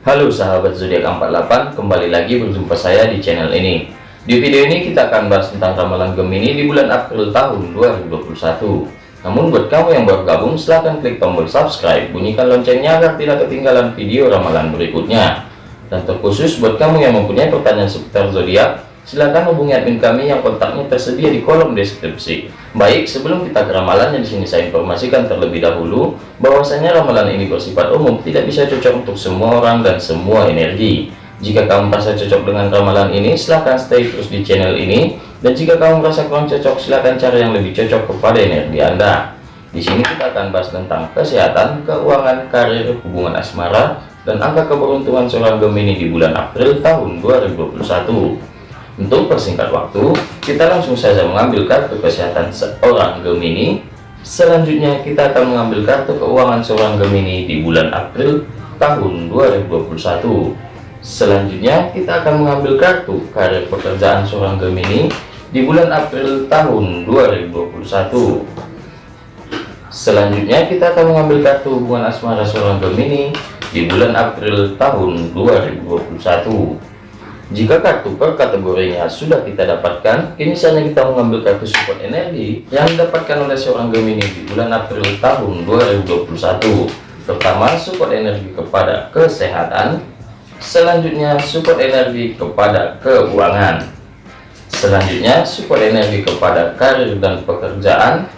Halo sahabat zodiak 48 kembali lagi berjumpa saya di channel ini. Di video ini kita akan bahas tentang ramalan Gemini di bulan April tahun 2021 namun buat kamu yang baru gabung silahkan klik tombol subscribe bunyikan loncengnya agar tidak ketinggalan video ramalan berikutnya. Dan terkhusus buat kamu yang mempunyai pertanyaan seputar zodiak silahkan hubungi admin kami yang kontaknya tersedia di kolom deskripsi. Baik, sebelum kita ke ramalannya di sini saya informasikan terlebih dahulu bahwasanya ramalan ini bersifat umum, tidak bisa cocok untuk semua orang dan semua energi. Jika kamu merasa cocok dengan ramalan ini, silahkan stay terus di channel ini. Dan jika kamu merasa kurang cocok, silahkan cari yang lebih cocok kepada energi Anda. Di sini kita akan bahas tentang kesehatan, keuangan, karir, hubungan asmara, dan angka keberuntungan seorang Gemini di bulan April tahun 2021. Untuk persingkat waktu, kita langsung saja mengambil kartu kesehatan seorang Gemini. Selanjutnya kita akan mengambil kartu keuangan seorang Gemini di bulan April tahun 2021. Selanjutnya kita akan mengambil kartu karir pekerjaan seorang Gemini di bulan April tahun 2021. Selanjutnya kita akan mengambil kartu hubungan asmara seorang Gemini di bulan April tahun 2021. Jika kartu per kategorinya sudah kita dapatkan, kini saatnya kita mengambil kartu support energi yang didapatkan oleh seorang Gemini di bulan April tahun 2021. Pertama, support energi kepada kesehatan. Selanjutnya, support energi kepada keuangan. Selanjutnya, support energi kepada karir dan pekerjaan.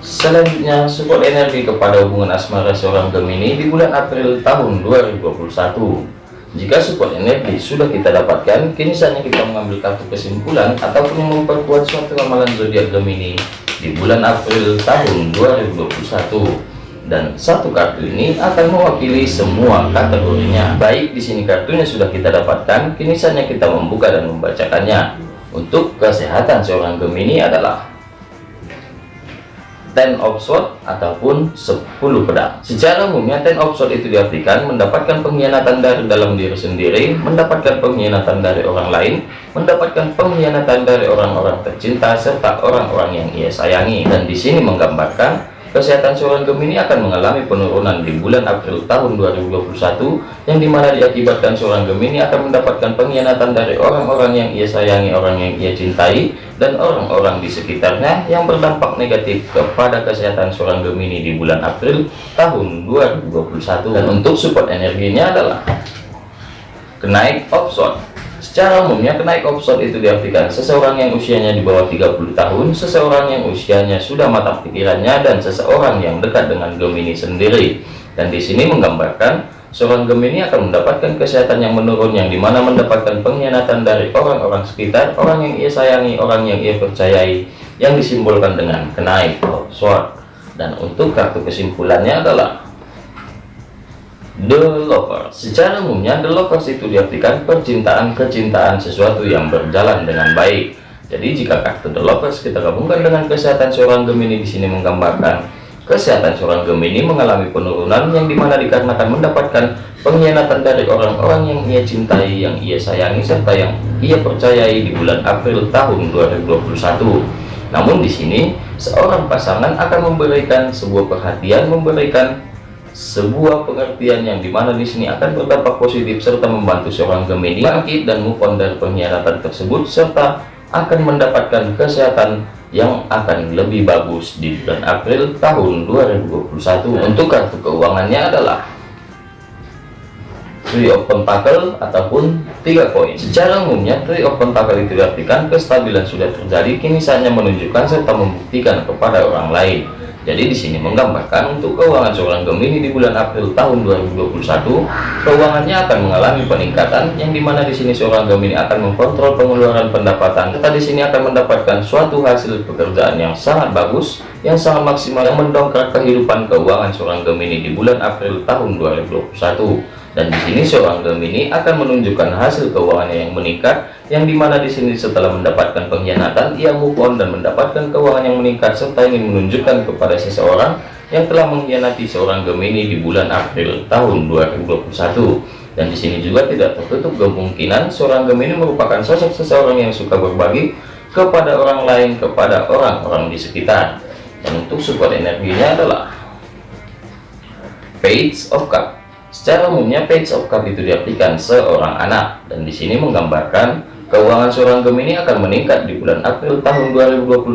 Selanjutnya, support energi kepada hubungan asmara seorang Gemini di bulan April tahun 2021. Jika support energi sudah kita dapatkan, kini saatnya kita mengambil kartu kesimpulan ataupun memperkuat suatu ramalan zodiak Gemini di bulan April tahun 2021. Dan satu kartu ini akan mewakili semua kategorinya. Baik di sini kartunya sudah kita dapatkan, kini saatnya kita membuka dan membacakannya. Untuk kesehatan seorang Gemini adalah ten of sword ataupun 10 pedang. Secara umumnya ten of sword itu diartikan mendapatkan pengkhianatan dari dalam diri sendiri mendapatkan pengkhianatan dari orang lain mendapatkan pengkhianatan dari orang-orang tercinta serta orang-orang yang ia sayangi. Dan di sini menggambarkan Kesehatan seorang Gemini akan mengalami penurunan di bulan April tahun 2021 yang di mana diakibatkan seorang Gemini akan mendapatkan pengkhianatan dari orang-orang yang ia sayangi, orang yang ia cintai, dan orang-orang di sekitarnya yang berdampak negatif kepada kesehatan seorang Gemini di bulan April tahun 2021. Dan untuk support energinya adalah kenaik option Secara umumnya kenaik opson itu diartikan seseorang yang usianya di bawah 30 tahun, seseorang yang usianya sudah matang pikirannya, dan seseorang yang dekat dengan Gemini sendiri. Dan di sini menggambarkan seorang Gemini akan mendapatkan kesehatan yang menurun yang di mana mendapatkan pengkhianatan dari orang-orang sekitar, orang yang ia sayangi, orang yang ia percayai, yang disimbolkan dengan kenaik opson. Dan untuk kartu kesimpulannya adalah The Lovers Secara umumnya The Lovers itu diartikan percintaan-kecintaan sesuatu yang berjalan dengan baik. Jadi jika kartu The Lovers kita gabungkan dengan kesehatan seorang Gemini di sini menggambarkan Kesehatan seorang Gemini mengalami penurunan yang di mana dikarenakan mendapatkan pengkhianatan dari orang-orang yang ia cintai, yang ia sayangi, serta yang ia percayai di bulan April tahun 2021 namun di sini seorang pasangan akan memberikan sebuah perhatian memberikan sebuah pengertian yang di mana di sini akan berdampak positif serta membantu seorang Gemini bangkit dan move on dari pengkhianatan tersebut serta akan mendapatkan kesehatan yang akan lebih bagus di bulan April tahun 2021 untuk kartu keuangannya adalah Three of Pentacle ataupun tiga koin. Secara umumnya Three of Pentacle itu diartikan kestabilan sudah terjadi, kini saatnya menunjukkan serta membuktikan kepada orang lain. Jadi di sini menggambarkan untuk keuangan seorang Gemini di bulan April tahun 2021, keuangannya akan mengalami peningkatan yang di mana di sini seorang Gemini akan mengkontrol pengeluaran pendapatan. Serta di sini akan mendapatkan suatu hasil pekerjaan yang sangat bagus, yang sangat maksimal yang mendongkrak kehidupan keuangan seorang Gemini di bulan April tahun 2021 dan di sini seorang Gemini akan menunjukkan hasil keuangannya yang meningkat yang di mana di sini setelah mendapatkan pengkhianatan ia move on dan mendapatkan keuangan yang meningkat serta ingin menunjukkan kepada seseorang yang telah mengkhianati seorang Gemini di bulan April tahun 2021 dan di sini juga tidak tertutup kemungkinan seorang Gemini merupakan sosok seseorang yang suka berbagi kepada orang lain kepada orang-orang di sekitar. Dan untuk support energinya adalah Page of Cup Secara umumnya Page of Cup itu diartikan seorang anak. Dan di sini menggambarkan keuangan seorang Gemini akan meningkat di bulan April tahun 2021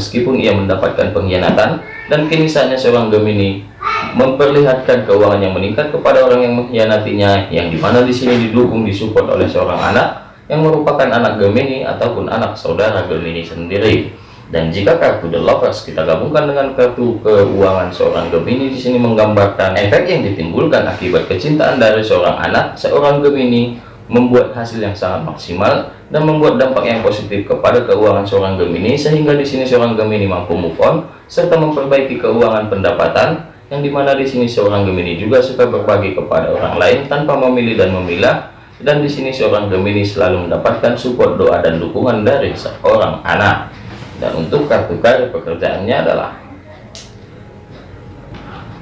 meskipun ia mendapatkan pengkhianatan. Dan kini saatnya seorang Gemini memperlihatkan keuangan yang meningkat kepada orang yang mengkhianatinya yang di mana di sini didukung disupport oleh seorang anak yang merupakan anak Gemini ataupun anak saudara Gemini sendiri dan jika kartu The Lovers kita gabungkan dengan kartu keuangan seorang Gemini di sini menggambarkan efek yang ditimbulkan akibat kecintaan dari seorang anak seorang Gemini membuat hasil yang sangat maksimal dan membuat dampak yang positif kepada keuangan seorang Gemini sehingga di sini seorang Gemini mampu move on serta memperbaiki keuangan pendapatan yang di mana di sini seorang Gemini juga suka berbagi kepada orang lain tanpa memilih dan memilah dan di sini seorang Gemini selalu mendapatkan support doa dan dukungan dari seorang anak dan untuk kartu karir pekerjaannya adalah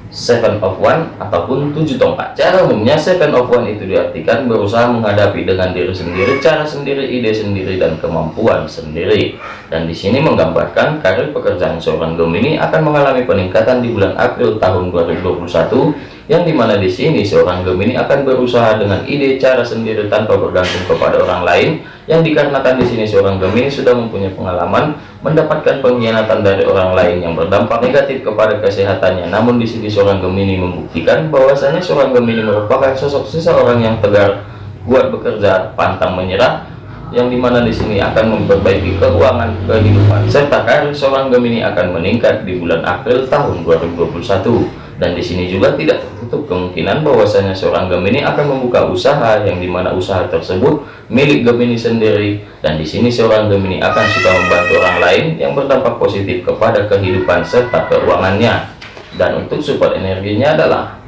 seven of one ataupun tujuh tongkat. Cara umumnya seven of one itu diartikan berusaha menghadapi dengan diri sendiri cara sendiri ide sendiri dan kemampuan sendiri. Dan di sini menggambarkan karir pekerjaan seorang Gemini akan mengalami peningkatan di bulan April tahun 2021 yang di mana di sini seorang Gemini akan berusaha dengan ide cara sendiri tanpa bergantung kepada orang lain. Yang dikarenakan di sini seorang Gemini sudah mempunyai pengalaman mendapatkan pengkhianatan dari orang lain yang berdampak negatif kepada kesehatannya. Namun di sini seorang Gemini membuktikan bahwasanya seorang Gemini merupakan sosok seseorang yang tegar kuat bekerja pantang menyerah yang di mana di sini akan memperbaiki keuangan kehidupan serta karir seorang Gemini akan meningkat di bulan April tahun 2021 dan di sini juga tidak tertutup kemungkinan bahwasanya seorang Gemini akan membuka usaha yang di mana usaha tersebut milik Gemini sendiri. Dan di sini seorang Gemini akan suka membantu orang lain yang berdampak positif kepada kehidupan serta keuangannya. Dan untuk support energinya adalah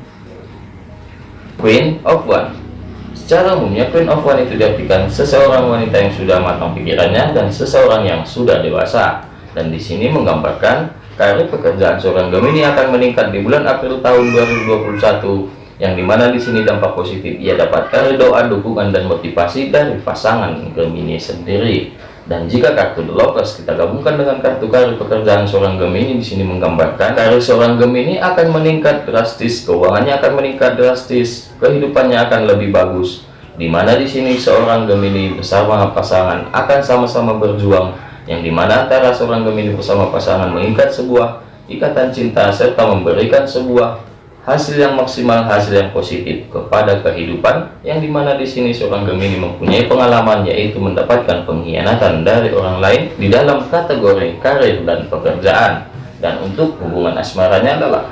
Queen of One. Secara umumnya Queen of One itu diartikan seseorang wanita yang sudah matang pikirannya dan seseorang yang sudah dewasa. Dan di sini menggambarkan karir pekerjaan seorang Gemini akan meningkat di bulan April tahun 2021 yang di mana di sini dampak positif. Ia dapatkan doa dukungan dan motivasi dari pasangan Gemini sendiri. Dan jika kartu The Lovers kita gabungkan dengan kartu karir pekerjaan seorang Gemini di sini menggambarkan karir seorang Gemini akan meningkat drastis keuangannya akan meningkat drastis kehidupannya akan lebih bagus. Di mana di sini seorang Gemini bersama pasangan akan sama-sama berjuang yang di mana antara seorang Gemini bersama pasangan mengikat sebuah ikatan cinta serta memberikan sebuah hasil yang maksimal hasil yang positif kepada kehidupan yang di mana di sini seorang Gemini mempunyai pengalaman yaitu mendapatkan pengkhianatan dari orang lain di dalam kategori karir dan pekerjaan. Dan untuk hubungan asmaranya adalah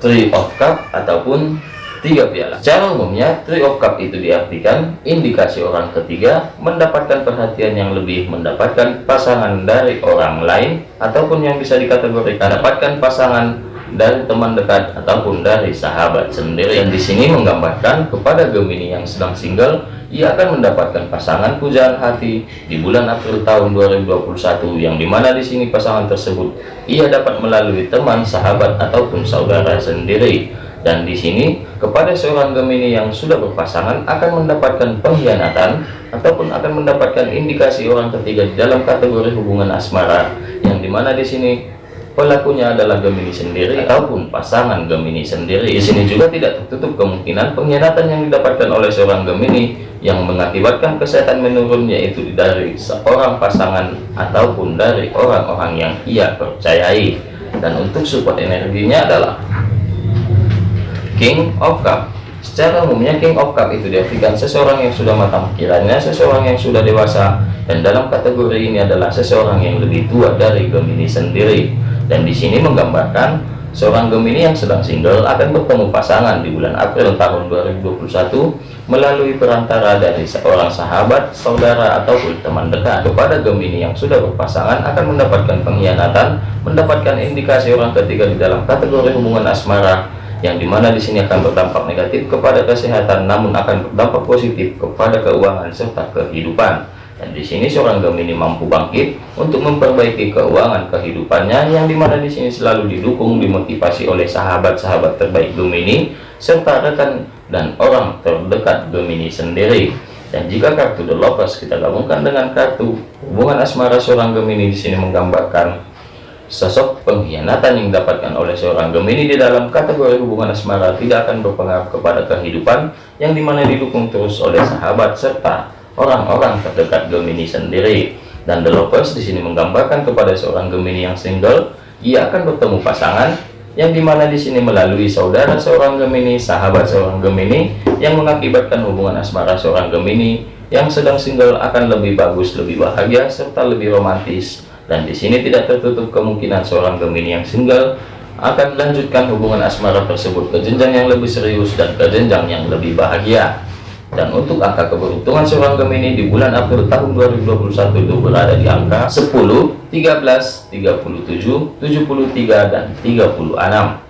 Three of Cup ataupun tiga piala. Secara umumnya three of cup itu diartikan indikasi orang ketiga mendapatkan perhatian yang lebih mendapatkan pasangan dari orang lain ataupun yang bisa dikategorikan dapatkan pasangan dari teman dekat ataupun dari sahabat sendiri. Yang di sini menggambarkan kepada Gemini yang sedang single ia akan mendapatkan pasangan pujaan hati di bulan April tahun 2021 yang di mana di sini pasangan tersebut ia dapat melalui teman sahabat ataupun saudara sendiri dan di sini kepada seorang Gemini yang sudah berpasangan akan mendapatkan pengkhianatan ataupun akan mendapatkan indikasi orang ketiga dalam kategori hubungan asmara yang di mana di sini pelakunya adalah Gemini sendiri ataupun pasangan Gemini sendiri. Di sini juga tidak tertutup kemungkinan pengkhianatan yang didapatkan oleh seorang Gemini yang mengakibatkan kesehatan menurun yaitu dari seorang pasangan ataupun dari orang-orang yang ia percayai. Dan untuk support energinya adalah King of Cup Secara umumnya King of Cup itu diartikan seseorang yang sudah matang pikirannya, seseorang yang sudah dewasa, dan dalam kategori ini adalah seseorang yang lebih tua dari Gemini sendiri. Dan di sini menggambarkan seorang Gemini yang sedang single akan bertemu pasangan di bulan April tahun 2021 melalui perantara dari seorang sahabat, saudara, ataupun teman dekat. Kepada Gemini yang sudah berpasangan akan mendapatkan pengkhianatan, mendapatkan indikasi orang ketiga di dalam kategori hubungan asmara, yang di mana di sini akan berdampak negatif kepada kesehatan namun akan berdampak positif kepada keuangan serta kehidupan. Dan di sini seorang Gemini mampu bangkit untuk memperbaiki keuangan kehidupannya yang di mana di sini selalu didukung dimotivasi oleh sahabat-sahabat terbaik Gemini serta rekan dan orang terdekat Gemini sendiri. Dan jika kartu The Lovers kita gabungkan dengan kartu hubungan asmara seorang Gemini di sini menggambarkan Sosok pengkhianatan yang didapatkan oleh seorang Gemini di dalam kategori hubungan asmara tidak akan berpengaruh kepada kehidupan yang di mana didukung terus oleh sahabat serta orang-orang terdekat Gemini sendiri. Dan The Lovers di sini menggambarkan kepada seorang Gemini yang single, ia akan bertemu pasangan yang di mana di sini melalui saudara seorang Gemini, sahabat seorang Gemini, yang mengakibatkan hubungan asmara seorang Gemini yang sedang single akan lebih bagus, lebih bahagia, serta lebih romantis dan di sini tidak tertutup kemungkinan seorang Gemini yang single akan melanjutkan hubungan asmara tersebut ke jenjang yang lebih serius dan ke jenjang yang lebih bahagia. Dan untuk angka keberuntungan seorang Gemini di bulan April tahun 2021 itu berada di angka 10, 13, 37, 73, dan 36.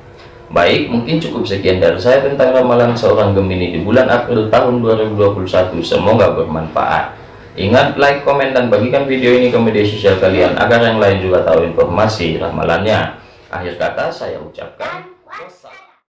Baik, mungkin cukup sekian dari saya tentang ramalan seorang Gemini di bulan April tahun 2021. Semoga bermanfaat. Ingat like, komen, dan bagikan video ini ke media sosial kalian agar yang lain juga tahu informasi ramalannya. Akhir kata saya ucapkan